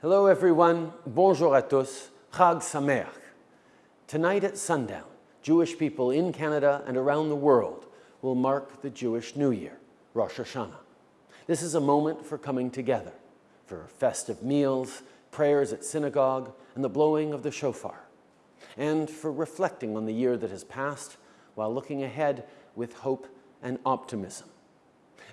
Hello everyone, bonjour à tous, Chag Sameach. Tonight at sundown, Jewish people in Canada and around the world will mark the Jewish New Year, Rosh Hashanah. This is a moment for coming together, for festive meals, prayers at synagogue, and the blowing of the shofar, and for reflecting on the year that has passed while looking ahead with hope and optimism.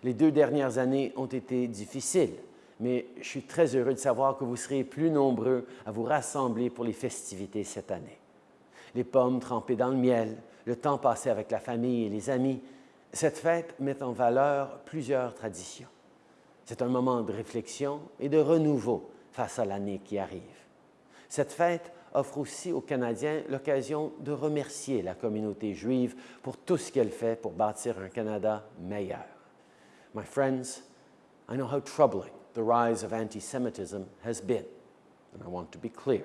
Les deux dernières années ont été difficiles, mais je suis très heureux de savoir que vous serez plus nombreux à vous rassembler pour les festivités cette année. Les pommes trempées dans le miel, le temps passé avec la famille et les amis, cette fête met en valeur plusieurs traditions. C'est un moment de réflexion et de renouveau face à l'année qui arrive. Cette fête offre aussi aux Canadiens l'occasion de remercier la communauté juive pour tout ce qu'elle fait pour bâtir un Canada meilleur. My friends, I know how troubling the rise of anti-Semitism has been, and I want to be clear.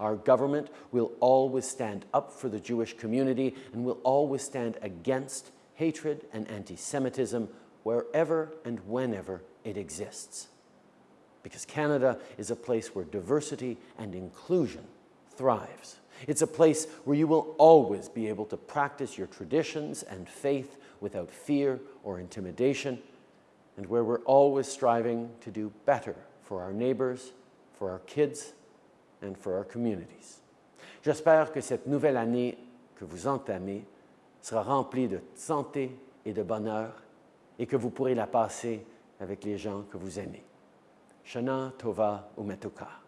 Our government will always stand up for the Jewish community and will always stand against hatred and anti-Semitism wherever and whenever it exists. Because Canada is a place where diversity and inclusion thrives. It's a place where you will always be able to practice your traditions and faith without fear or intimidation, and where we're always striving to do better for our neighbors, for our kids, and for our communities. J'espère que cette nouvelle année que vous entamez sera remplie de santé et de bonheur et que vous pourrez la passer avec les gens que vous aimez. Shana Tova Umetuka.